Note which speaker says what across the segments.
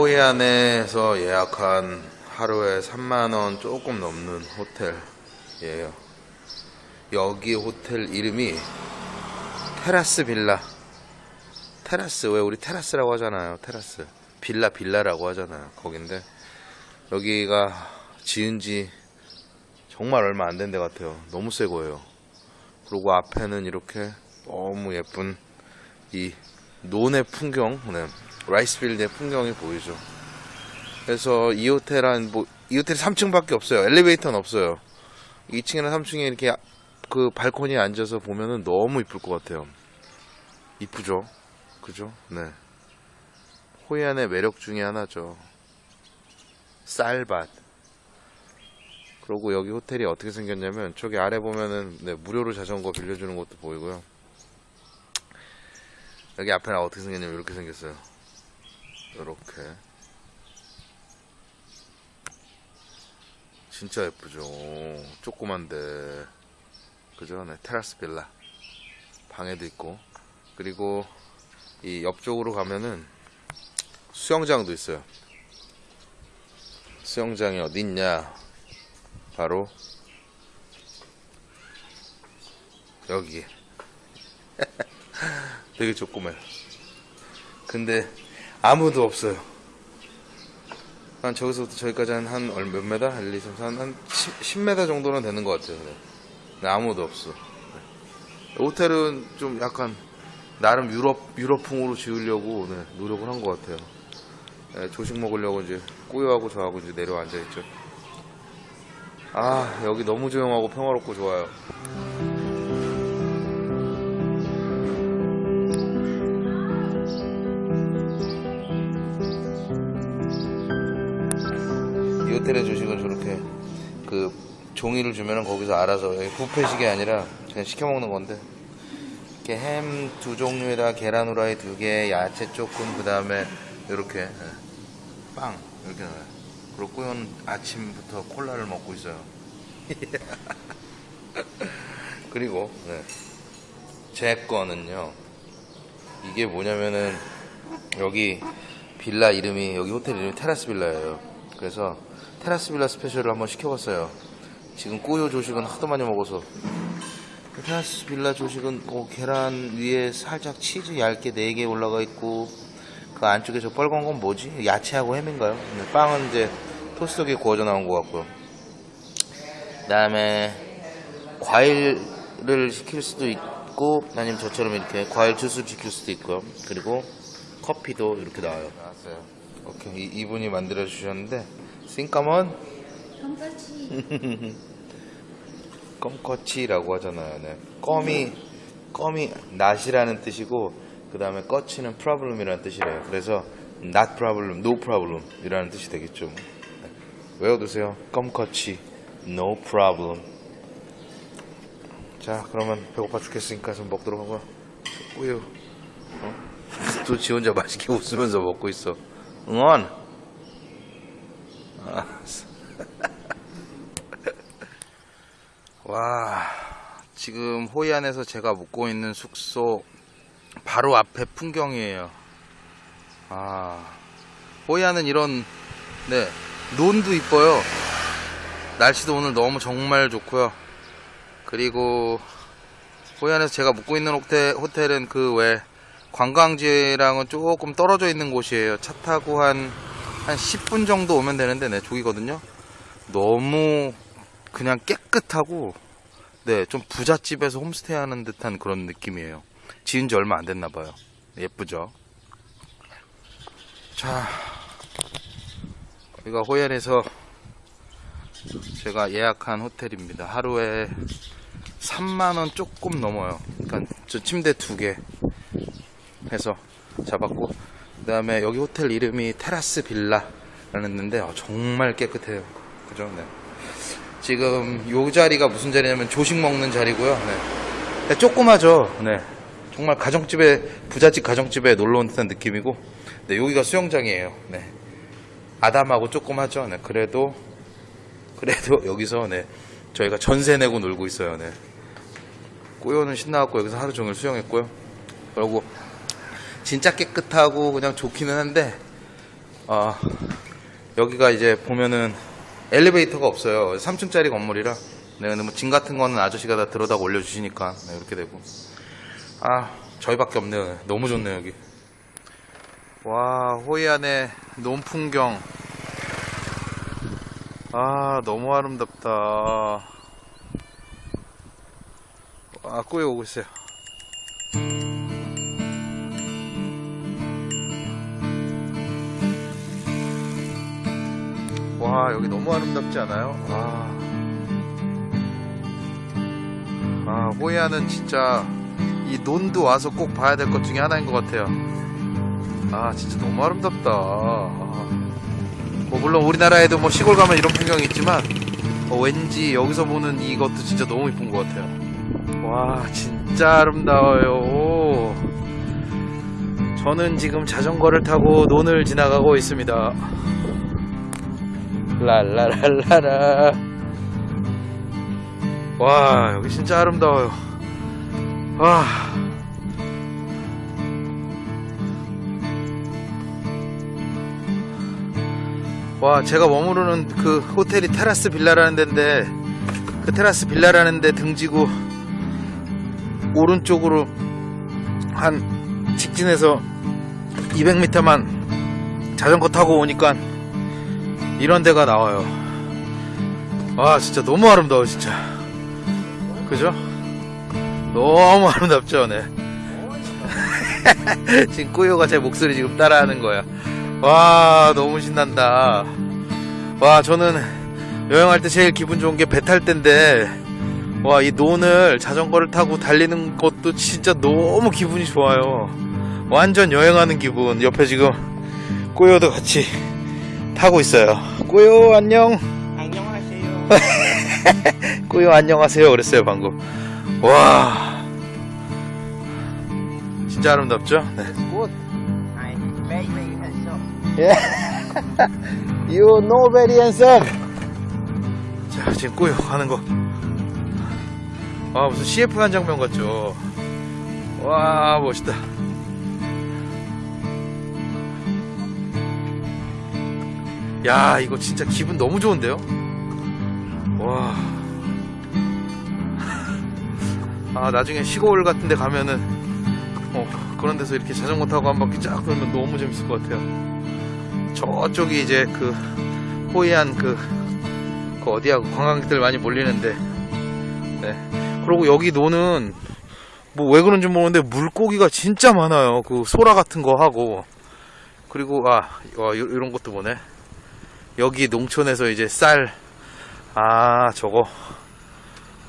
Speaker 1: 호이안에서 예약한 하루에 3만원 조금 넘는 호텔 이에요. 여기 호텔 이름이 테라스 빌라. 테라스, 왜 우리 테라스라고 하잖아요. 테라스. 빌라, 빌라라고 하잖아요. 거긴데, 여기가 지은 지 정말 얼마 안 된 데 같아요. 너무 새 거예요. 그리고 앞에는 이렇게 너무 예쁜 이 논의 풍경, 네. rice field의 풍경이 보이죠. 그래서 이 호텔 한, 뭐, 이 호텔 3층밖에 없어요. 엘리베이터는 없어요. 2층이나 3층에 이렇게 그 발코니에 앉아서 보면은 너무 이쁠 것 같아요. 이쁘죠? 그죠? 네. 호이안의 매력 중에 하나죠. 쌀밭. 그리고 여기 호텔이 어떻게 생겼냐면, 저기 아래 보면은, 네, 무료로 자전거 빌려주는 것도 보이고요. 여기 앞에는 어떻게 생겼냐면, 이렇게 생겼어요. 이렇게. 진짜 예쁘죠. 조그만데. 그죠? 네, 테라스 빌라. 방에도 있고. 그리고 이 옆쪽으로 가면은 수영장도 있어요. 수영장이 어디 있냐? 바로 여기. 되게 조그매요. 근데 아무도 없어요. 한 저기서부터 저기까지 한, 한 얼- 몇 메다? 1, 2, 3, 4, 한 10, 10m 정도는 되는 것 같아요. 네. 근데 아무도 없어. 네. 호텔은 좀 약간 나름 유럽 유럽풍으로 지으려고 네, 노력을 한 것 같아요. 네, 조식 먹으려고 이제 꾸요하고 저하고 이제 내려 앉아 있죠. 아 여기 너무 조용하고 평화롭고 좋아요. 이 호텔의 조식은 저렇게 그 종이를 주면은 거기서 알아서 여기 뷔페식이 아니라 그냥 시켜 먹는 건데 이렇게 햄 두 종류에다 계란 후라이 두 개, 야채 조금 그 다음에 이렇게 예, 빵 이렇게 나와요. 그리고 꾸연 아침부터 콜라를 먹고 있어요. 그리고 네. 제 거는요. 이게 뭐냐면은 여기 빌라 이름이 여기 호텔 이름이 테라스 빌라예요. 그래서 테라스 빌라 스페셜을 한번 시켜봤어요. 지금 꾸요 조식은 하도 많이 먹어서 그 테라스 빌라 조식은 뭐 계란 위에 살짝 치즈 얇게 4개 올라가 있고 그 안쪽에 저 빨간 건 뭐지? 야채하고 햄인가요? 빵은 이제 토스트기에 구워져 나온 것 같고요. 그 다음에 과일을 시킬 수도 있고 아니면 저처럼 이렇게 과일 주스를 시킬 수도 있고요. 그리고 커피도 이렇게 나와요. 나왔어요. 오케이 이, 이분이 만들어 주셨는데 싱까먼 껌꺼치라고 하잖아요. 네. 껌이 껌이 낫이라는 뜻이고 그 다음에 꺼치는 problem이라는 뜻이래요. 그래서 not problem, no problem 이라는 뜻이 되겠죠. 네. 외워두세요. 껌꺼치, no problem. 자, 그러면 배고파 죽겠으니까 좀 먹도록 하고요. 우유. 어? 또지 혼자 맛있게 웃으면서 먹고 있어. 응원. 아, 와, 지금 호이안에서 제가 묵고 있는 숙소 바로 앞에 풍경이에요. 아, 호이안은 이런, 네, 논도 이뻐요. 날씨도 오늘 너무 정말 좋고요. 그리고 호이안에서 제가 묵고 있는 호텔, 호텔은 그 외 관광지랑은 조금 떨어져 있는 곳이에요. 차 타고 한, 한 10분 정도 오면 되는데, 네, 저기거든요. 너무 그냥 깨끗하고, 네, 좀 부잣집에서 홈스테이 하는 듯한 그런 느낌이에요. 지은 지 얼마 안 됐나 봐요. 예쁘죠? 자, 여기가 호연에서 제가 예약한 호텔입니다. 하루에 3만원 조금 넘어요. 그러니까 저 침대 두 개 해서 잡았고, 그 다음에 여기 호텔 이름이 테라스 빌라라는 데인데, 어, 정말 깨끗해요. 그죠? 네. 지금 요 자리가 무슨 자리냐면 조식 먹는 자리고요. 네. 네, 조그마죠. 네. 정말 가정집에 부잣집 가정집에 놀러 온 듯한 느낌이고, 네, 여기가 수영장이에요. 네. 아담하고 조그마죠. 네. 그래도 그래도 여기서 네 저희가 전세 내고 놀고 있어요. 네. 꾸요는 신나갖고 여기서 하루 종일 수영했고요. 그리고 진짜 깨끗하고 그냥 좋기는 한데 아 여기가 이제 보면은 엘리베이터가 없어요. 3층짜리 건물이라. 네, 근데 뭐 짐 같은 거는 아저씨가 다 들어다가 올려주시니까 네, 이렇게 되고. 아 저희밖에 없네요. 네, 너무 좋네요 여기. 와 호이안의 논풍경. 아 너무 아름답다. 아 꾸에 오고 있어요. 와 여기 너무 아름답지 않아요? 와. 아 호이안은 진짜 이 논도 와서 꼭 봐야 될 것 중에 하나인 것 같아요. 아 진짜 너무 아름답다. 아. 뭐 물론 우리나라에도 뭐 시골 가면 이런 풍경이 있지만 어, 왠지 여기서 보는 이것도 진짜 너무 이쁜 것 같아요. 와 진짜 아름다워요. 저는 지금 자전거를 타고 논을 지나가고 있습니다. 랄라랄라라. 와 여기 진짜 아름다워요. 와. 와 제가 머무르는 그 호텔이 테라스 빌라라는 데인데 그 테라스 빌라라는 데 등지고 오른쪽으로 한 직진해서 200m만 자전거 타고 오니까 이런 데가 나와요. 와 진짜 너무 아름다워 진짜. 그죠? 너무 아름답죠 네. 지금 꾸요가 제 목소리 지금 따라하는 거야. 와 너무 신난다. 와 저는 여행할 때 제일 기분 좋은 게 배 탈 때인데 와 이 논을 자전거를 타고 달리는 것도 진짜 너무 기분이 좋아요. 완전 여행하는 기분. 옆에 지금 꾸요도 같이 타고 있어요 꾸요 안녕
Speaker 2: 안녕하세요.
Speaker 1: 꾸요 안녕하세요 그랬어요 방금 와 진짜 아름답죠 네.
Speaker 2: Very, very handsome.
Speaker 1: You know very handsome. 자, 지금 꾸요 가는 거. 아, 무슨 CF 한 장면 같죠? 와, 멋있다. 야, 이거 진짜 기분 너무 좋은데요? 와. 아, 나중에 시골 같은 데 가면은, 어, 그런 데서 이렇게 자전거 타고 한 바퀴 쫙 돌면 너무 재밌을 것 같아요. 저쪽이 이제 그 호이안 그, 그 어디야 그 관광객들 많이 몰리는데 네. 그리고 여기 노는 뭐 왜 그런지 모르는데 물고기가 진짜 많아요 그 소라 같은 거 하고 그리고 아 이런 것도 보네 여기 농촌에서 이제 쌀 아 저거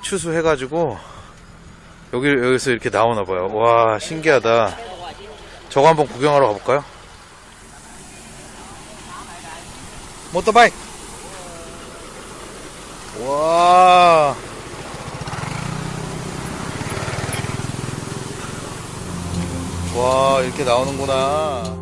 Speaker 1: 추수해 가지고 여기 여기서 이렇게 나오나 봐요 와 신기하다 저거 한번 구경하러 가볼까요? 모터바이크 와 와, 이렇게 나오는구나.